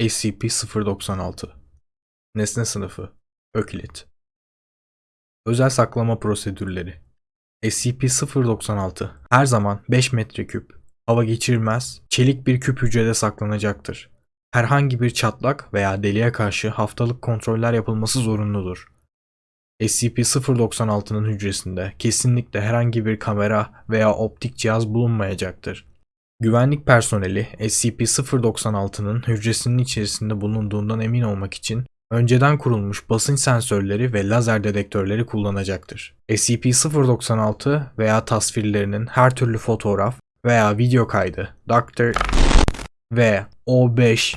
SCP-096 Nesne sınıfı Öklit Özel saklama prosedürleri SCP-096 her zaman 5 metreküp, hava geçirmez, çelik bir küp hücrede saklanacaktır. Herhangi bir çatlak veya deliğe karşı haftalık kontroller yapılması zorunludur. SCP-096'nın hücresinde kesinlikle herhangi bir kamera veya optik cihaz bulunmayacaktır. Güvenlik personeli SCP-096'nın hücresinin içerisinde bulunduğundan emin olmak için önceden kurulmuş basınç sensörleri ve lazer dedektörleri kullanacaktır. SCP-096 veya tasvirlerinin her türlü fotoğraf veya video kaydı Dr. ve O5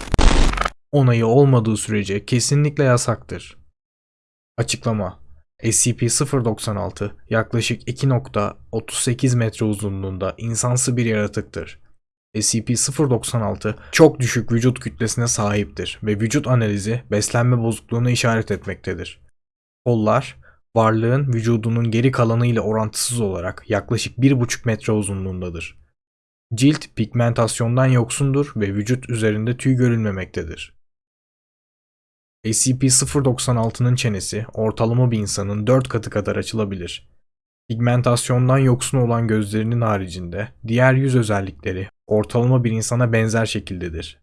onayı olmadığı sürece kesinlikle yasaktır. Açıklama SCP-096 yaklaşık 2.38 metre uzunluğunda insansı bir yaratıktır. SCP-096 çok düşük vücut kütlesine sahiptir ve vücut analizi beslenme bozukluğuna işaret etmektedir. Kollar, varlığın vücudunun geri kalanı ile orantısız olarak yaklaşık 1,5 metre uzunluğundadır. Cilt pigmentasyondan yoksundur ve vücut üzerinde tüy görülmemektedir. SCP-096'nın çenesi ortalama bir insanın 4 katı kadar açılabilir. Pigmentasyondan yoksun olan gözlerinin haricinde diğer yüz özellikleri ortalama bir insana benzer şekildedir.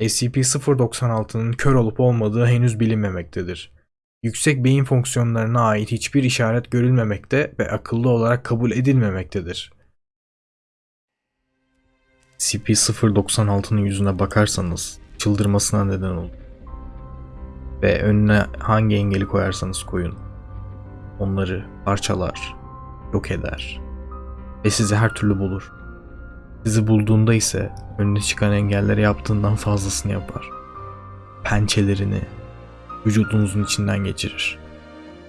SCP-096'nın kör olup olmadığı henüz bilinmemektedir. Yüksek beyin fonksiyonlarına ait hiçbir işaret görülmemekte ve akıllı olarak kabul edilmemektedir. SCP-096'nın yüzüne bakarsanız çıldırmasına neden olur. Ve önüne hangi engeli koyarsanız koyun. Onları parçalar, yok eder ve sizi her türlü bulur. Sizi bulduğunda ise önüne çıkan engelleri yaptığından fazlasını yapar. Pençelerini vücudunuzun içinden geçirir.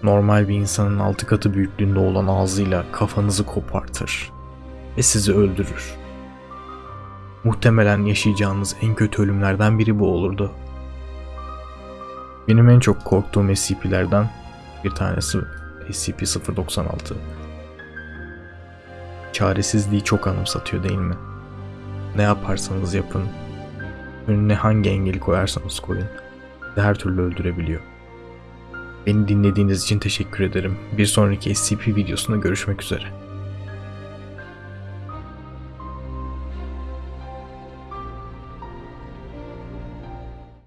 Normal bir insanın altı katı büyüklüğünde olan ağzıyla kafanızı kopartır ve sizi öldürür. Muhtemelen yaşayacağınız en kötü ölümlerden biri bu olurdu. Benim en çok korktuğum SCP'lerden bir tanesi SCP-096. Çaresizliği çok anımsatıyor değil mi? Ne yaparsanız yapın, önüne hangi engeli koyarsanız koyun, her türlü öldürebiliyor. Beni dinlediğiniz için teşekkür ederim. Bir sonraki SCP videosunda görüşmek üzere.